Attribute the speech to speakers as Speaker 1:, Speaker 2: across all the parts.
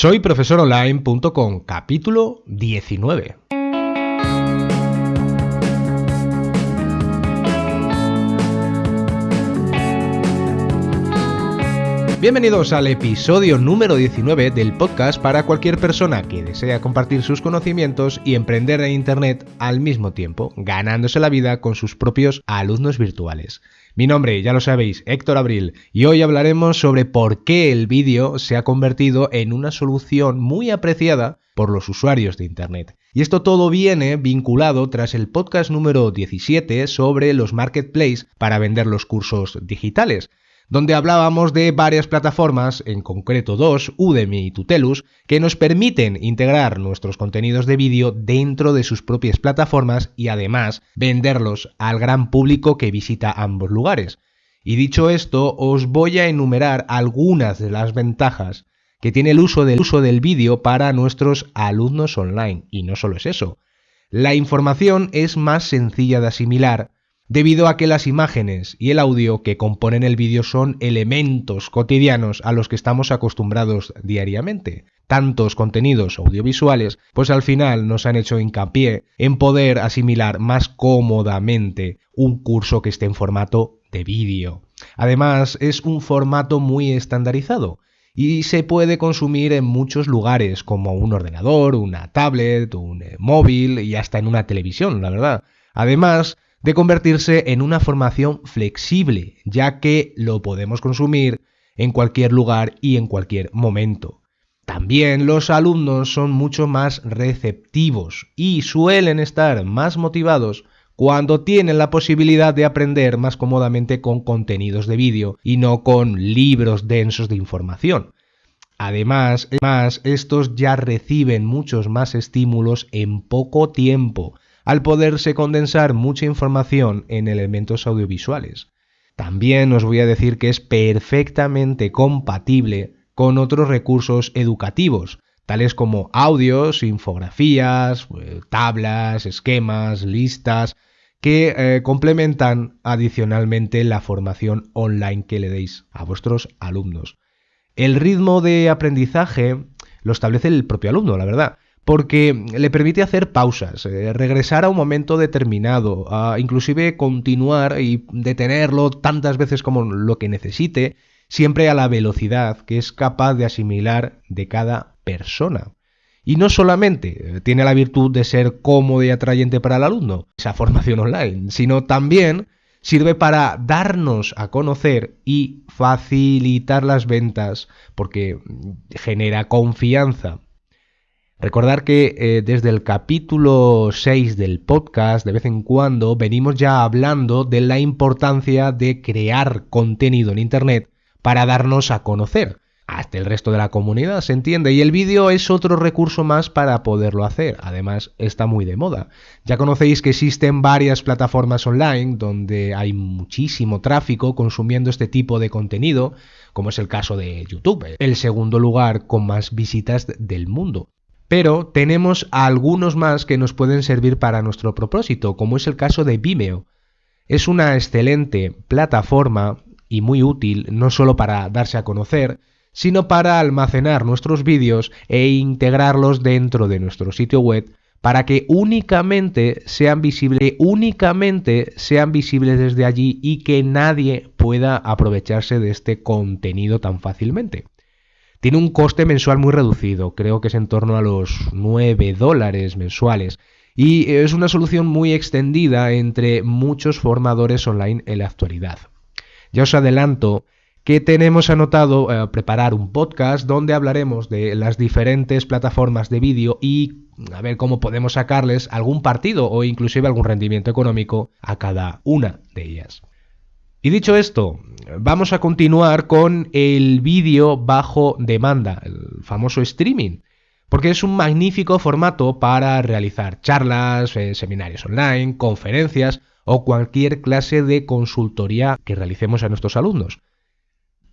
Speaker 1: Soy profesoronline.com, capítulo 19. Bienvenidos al episodio número 19 del podcast para cualquier persona que desea compartir sus conocimientos y emprender en Internet al mismo tiempo, ganándose la vida con sus propios alumnos virtuales. Mi nombre, ya lo sabéis, Héctor Abril, y hoy hablaremos sobre por qué el vídeo se ha convertido en una solución muy apreciada por los usuarios de Internet. Y esto todo viene vinculado tras el podcast número 17 sobre los marketplaces para vender los cursos digitales, donde hablábamos de varias plataformas, en concreto dos, Udemy y Tutelus, que nos permiten integrar nuestros contenidos de vídeo dentro de sus propias plataformas y además venderlos al gran público que visita ambos lugares. Y dicho esto, os voy a enumerar algunas de las ventajas que tiene el uso del uso del vídeo para nuestros alumnos online. Y no solo es eso. La información es más sencilla de asimilar debido a que las imágenes y el audio que componen el vídeo son elementos cotidianos a los que estamos acostumbrados diariamente. Tantos contenidos audiovisuales, pues al final nos han hecho hincapié en poder asimilar más cómodamente un curso que esté en formato de vídeo. Además, es un formato muy estandarizado y se puede consumir en muchos lugares, como un ordenador, una tablet, un eh, móvil y hasta en una televisión, la verdad. Además, de convertirse en una formación flexible, ya que lo podemos consumir en cualquier lugar y en cualquier momento. También los alumnos son mucho más receptivos y suelen estar más motivados cuando tienen la posibilidad de aprender más cómodamente con contenidos de vídeo y no con libros densos de información. Además, estos ya reciben muchos más estímulos en poco tiempo, al poderse condensar mucha información en elementos audiovisuales. También os voy a decir que es perfectamente compatible con otros recursos educativos, tales como audios, infografías, eh, tablas, esquemas, listas, que eh, complementan adicionalmente la formación online que le deis a vuestros alumnos. El ritmo de aprendizaje lo establece el propio alumno, la verdad porque le permite hacer pausas, eh, regresar a un momento determinado, inclusive continuar y detenerlo tantas veces como lo que necesite, siempre a la velocidad que es capaz de asimilar de cada persona. Y no solamente eh, tiene la virtud de ser cómodo y atrayente para el alumno, esa formación online, sino también sirve para darnos a conocer y facilitar las ventas porque genera confianza Recordar que eh, desde el capítulo 6 del podcast, de vez en cuando, venimos ya hablando de la importancia de crear contenido en Internet para darnos a conocer. Hasta el resto de la comunidad, se entiende. Y el vídeo es otro recurso más para poderlo hacer. Además, está muy de moda. Ya conocéis que existen varias plataformas online donde hay muchísimo tráfico consumiendo este tipo de contenido, como es el caso de YouTube, el segundo lugar con más visitas del mundo pero tenemos algunos más que nos pueden servir para nuestro propósito, como es el caso de Vimeo. Es una excelente plataforma y muy útil no solo para darse a conocer, sino para almacenar nuestros vídeos e integrarlos dentro de nuestro sitio web para que únicamente sean visibles, únicamente sean visibles desde allí y que nadie pueda aprovecharse de este contenido tan fácilmente. Tiene un coste mensual muy reducido, creo que es en torno a los 9 dólares mensuales. Y es una solución muy extendida entre muchos formadores online en la actualidad. Ya os adelanto que tenemos anotado eh, preparar un podcast donde hablaremos de las diferentes plataformas de vídeo y a ver cómo podemos sacarles algún partido o inclusive algún rendimiento económico a cada una de ellas. Y dicho esto, vamos a continuar con el vídeo bajo demanda, el famoso streaming, porque es un magnífico formato para realizar charlas, eh, seminarios online, conferencias o cualquier clase de consultoría que realicemos a nuestros alumnos.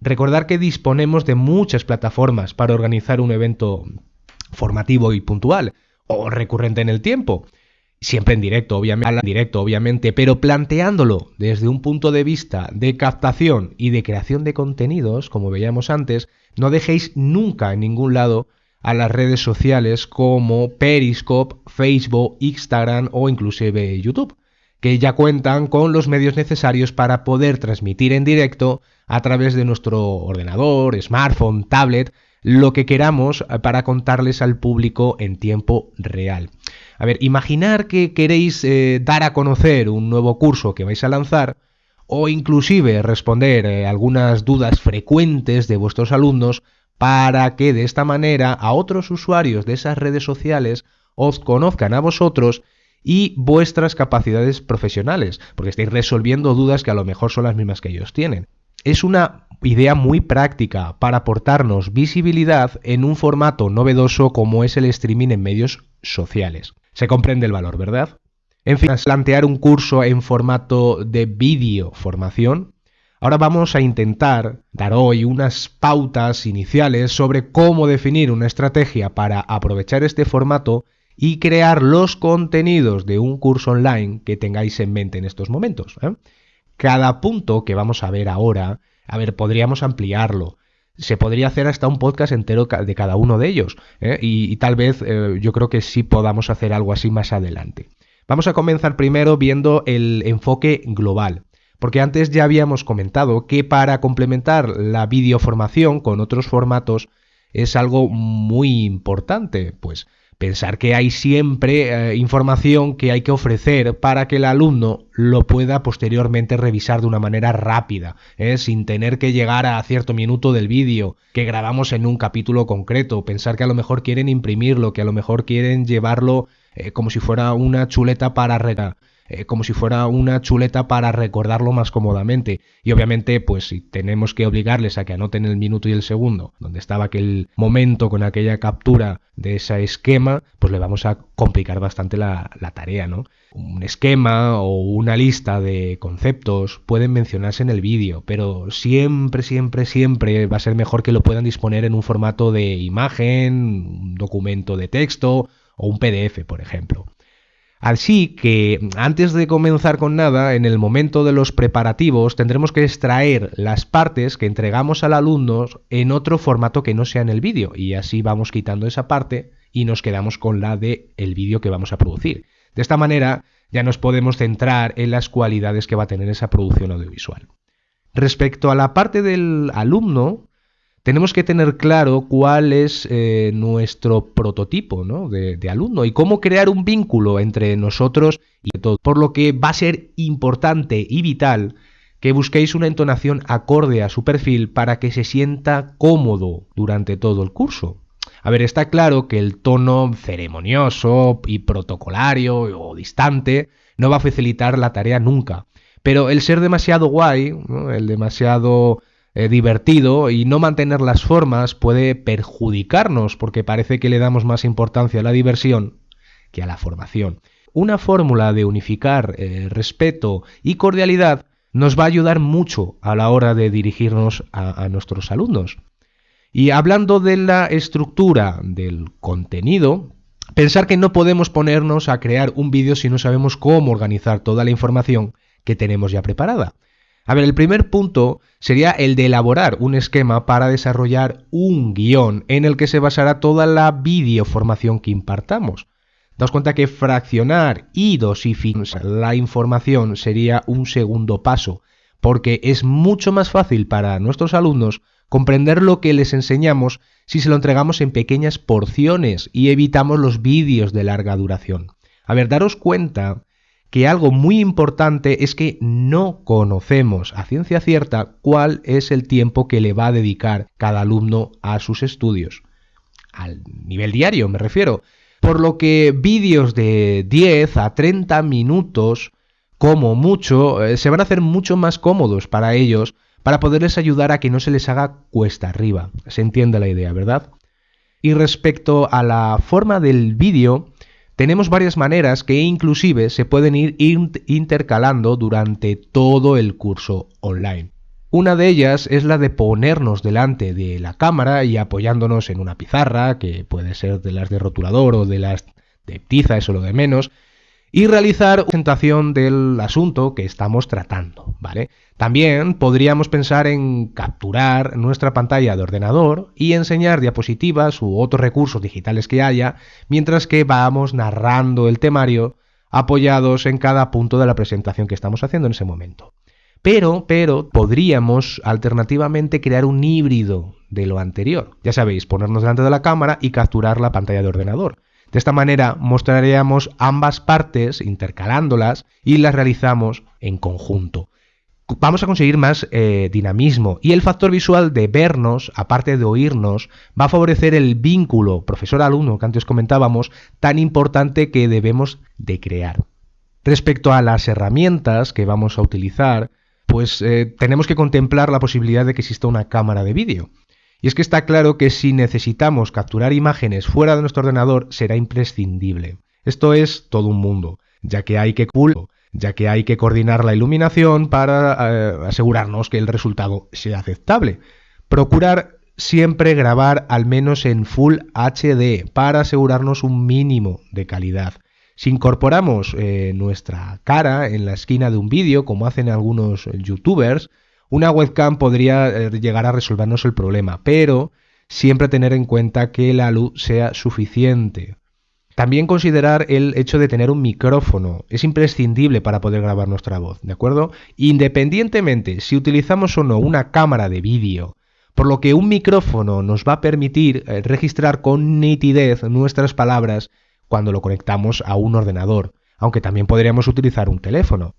Speaker 1: Recordar que disponemos de muchas plataformas para organizar un evento formativo y puntual o recurrente en el tiempo siempre en directo, obviamente, en directo, obviamente, pero planteándolo desde un punto de vista de captación y de creación de contenidos, como veíamos antes, no dejéis nunca en ningún lado a las redes sociales como Periscope, Facebook, Instagram o inclusive YouTube, que ya cuentan con los medios necesarios para poder transmitir en directo a través de nuestro ordenador, smartphone, tablet, lo que queramos eh, para contarles al público en tiempo real. A ver, imaginar que queréis eh, dar a conocer un nuevo curso que vais a lanzar o inclusive responder eh, algunas dudas frecuentes de vuestros alumnos para que de esta manera a otros usuarios de esas redes sociales os conozcan a vosotros y vuestras capacidades profesionales, porque estáis resolviendo dudas que a lo mejor son las mismas que ellos tienen. Es una idea muy práctica para aportarnos visibilidad en un formato novedoso como es el streaming en medios sociales. Se comprende el valor, ¿verdad? En fin, plantear un curso en formato de vídeo formación Ahora vamos a intentar dar hoy unas pautas iniciales sobre cómo definir una estrategia para aprovechar este formato y crear los contenidos de un curso online que tengáis en mente en estos momentos. ¿eh? Cada punto que vamos a ver ahora, a ver, podríamos ampliarlo. Se podría hacer hasta un podcast entero de cada uno de ellos. ¿eh? Y, tal vez eh, yo creo que sí podamos hacer algo así más adelante. Vamos a comenzar primero viendo el enfoque global. Porque antes ya habíamos comentado que para complementar la videoformación con otros formatos es algo muy importante, pues pensar que hay siempre eh, información que hay que ofrecer para que el alumno lo pueda posteriormente revisar de una manera rápida, ¿eh? sin tener que llegar a cierto minuto del vídeo que grabamos en un capítulo concreto, pensar que a lo mejor quieren imprimirlo, que a lo mejor quieren llevarlo eh, como si fuera una chuleta para regar eh, como si fuera una chuleta para recordarlo más cómodamente. Y obviamente, pues si tenemos que obligarles a que anoten el minuto y el segundo, donde estaba aquel momento con aquella captura de ese esquema, pues le vamos a complicar bastante la, la tarea, ¿no? Un esquema o una lista de conceptos pueden mencionarse en el vídeo, pero siempre, siempre, siempre va a ser mejor que lo puedan disponer en un formato de imagen, un documento de texto o un PDF, por ejemplo. Así que antes de comenzar con nada, en el momento de los preparativos tendremos que extraer las partes que entregamos al alumno en otro formato que no sea en el vídeo y así vamos quitando esa parte y nos quedamos con la de el vídeo que vamos a producir. De esta manera ya nos podemos centrar en las cualidades que va a tener esa producción audiovisual. Respecto a la parte del alumno, tenemos que tener claro cuál es eh, nuestro prototipo de, de, alumno y cómo crear un vínculo entre nosotros y todo. Por lo que va a ser importante y vital que busquéis una entonación acorde a su perfil para que se sienta cómodo durante todo el curso. A ver, está claro que el tono ceremonioso y protocolario o distante no va a facilitar la tarea nunca. Pero el ser demasiado guay, el demasiado eh, divertido y no mantener las formas puede perjudicarnos porque parece que le damos más importancia a la diversión que a la formación. Una fórmula de unificar eh, respeto y cordialidad nos va a ayudar mucho a la hora de dirigirnos a, a nuestros alumnos. Y hablando de la estructura del contenido, pensar que no podemos ponernos a crear un vídeo si no sabemos cómo organizar toda la información que tenemos ya preparada. A ver, el primer punto sería el de elaborar un esquema para desarrollar un guion en el que se basará toda la videoformación que impartamos. Daos cuenta que fraccionar y dosificar la información sería un segundo paso, porque es mucho más fácil para nuestros alumnos comprender lo que les enseñamos si se lo entregamos en pequeñas porciones y evitamos los vídeos de larga duración. A ver, daros cuenta que algo muy importante es que no conocemos a ciencia cierta cuál es el tiempo que le va a dedicar cada alumno a sus estudios. Al nivel diario me refiero. Por lo que vídeos de 10 a 30 minutos, como mucho, eh, se van a hacer mucho más cómodos para ellos para poderles ayudar a que no se les haga cuesta arriba. Se entiende la idea, ¿verdad? Y respecto a la forma del vídeo, tenemos varias maneras que inclusive se pueden ir intercalando durante todo el curso online. Una de ellas es la de ponernos delante de la cámara y apoyándonos en una pizarra, que puede ser de las de rotulador o de las de tiza, eso lo de menos, y realizar presentación del asunto que estamos tratando, ¿vale? También podríamos pensar en capturar nuestra pantalla de ordenador y enseñar diapositivas u otros recursos digitales que haya mientras que vamos narrando el temario apoyados en cada punto de la presentación que estamos haciendo en ese momento. Pero, pero, podríamos alternativamente crear un híbrido de lo anterior. Ya sabéis, ponernos delante de la cámara y capturar la pantalla de ordenador. De esta manera mostraríamos ambas partes intercalándolas y las realizamos en conjunto. Vamos a conseguir más eh, dinamismo y el factor visual de vernos, aparte de oírnos, va a favorecer el vínculo profesor-alumno que antes comentábamos, tan importante que debemos de crear. Respecto a las herramientas que vamos a utilizar, pues eh, tenemos que contemplar la posibilidad de que exista una cámara de vídeo. Y es que está claro que si necesitamos capturar imágenes fuera de nuestro ordenador será imprescindible. Esto es todo un mundo, ya que hay que ya que hay que coordinar la iluminación para eh, asegurarnos que el resultado sea aceptable. Procurar siempre grabar al menos en Full HD para asegurarnos un mínimo de calidad. Si incorporamos eh, nuestra cara en la esquina de un vídeo, como hacen algunos youtubers, una webcam podría eh, llegar a resolvernos el problema, pero siempre tener en cuenta que la luz sea suficiente. También considerar el hecho de tener un micrófono. Es imprescindible para poder grabar nuestra voz, ¿de acuerdo? Independientemente si utilizamos o no una cámara de vídeo, por lo que un micrófono nos va a permitir eh, registrar con nitidez nuestras palabras cuando lo conectamos a un ordenador, aunque también podríamos utilizar un teléfono.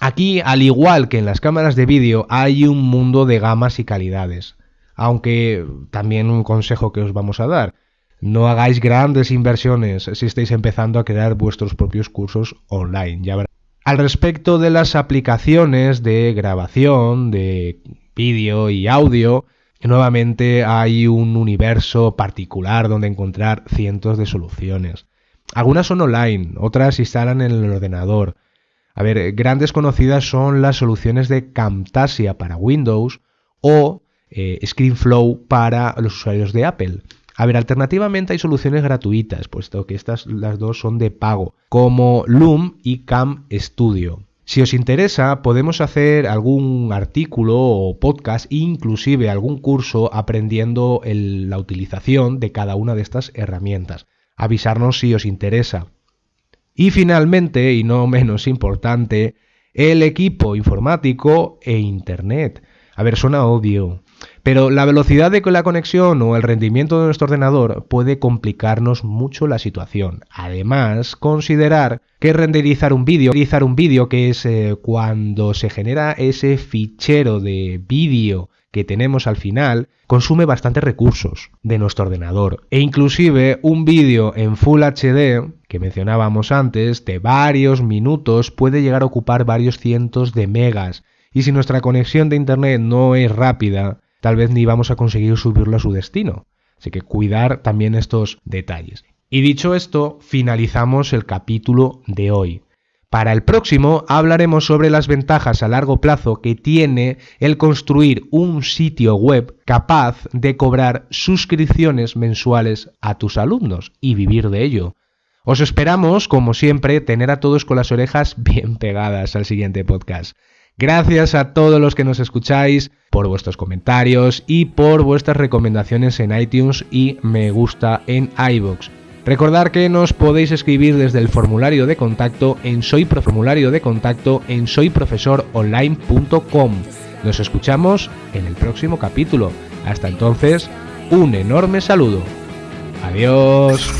Speaker 1: Aquí, al igual que en las cámaras de vídeo, hay un mundo de gamas y calidades. Aunque también un consejo que os vamos a dar. No hagáis grandes inversiones si estáis empezando a crear vuestros propios cursos online. Ya Al respecto de las aplicaciones de grabación, de vídeo y audio, nuevamente hay un universo particular donde encontrar cientos de soluciones. Algunas son online, otras se instalan en el ordenador. A ver, grandes conocidas son las soluciones de Camtasia para Windows o eh, ScreenFlow para los usuarios de Apple. A ver, alternativamente hay soluciones gratuitas, puesto que estas las dos son de pago, como Loom y Cam Studio. Si os interesa, podemos hacer algún artículo o podcast, inclusive algún curso aprendiendo la utilización de cada una de estas herramientas. Avisarnos si os interesa. Y finalmente, y no menos importante, el equipo informático e Internet. A ver, suena obvio, pero la velocidad de la conexión o el rendimiento de nuestro ordenador puede complicarnos mucho la situación. Además, considerar que renderizar un vídeo, renderizar un vídeo que es eh, cuando se genera ese fichero de vídeo que tenemos al final consume bastantes recursos de nuestro ordenador. E inclusive un vídeo en Full HD, que mencionábamos antes, de varios minutos puede llegar a ocupar varios cientos de megas. Y si nuestra conexión de Internet no es rápida, tal vez ni vamos a conseguir subirlo a su destino. Así que cuidar también estos detalles. Y dicho esto, finalizamos el capítulo de hoy. Para el próximo hablaremos sobre las ventajas a largo plazo que tiene el construir un sitio web capaz de cobrar suscripciones mensuales a tus alumnos y vivir de ello. Os esperamos, como siempre, tener a todos con las orejas bien pegadas al siguiente podcast. Gracias a todos los que nos escucháis por vuestros comentarios y por vuestras recomendaciones en iTunes y me gusta en iBox. Recordar que nos podéis escribir desde el formulario de contacto en soy formulario de contacto en soyprofesoronline.com. Nos escuchamos en el próximo capítulo. Hasta entonces, un enorme saludo. Adiós.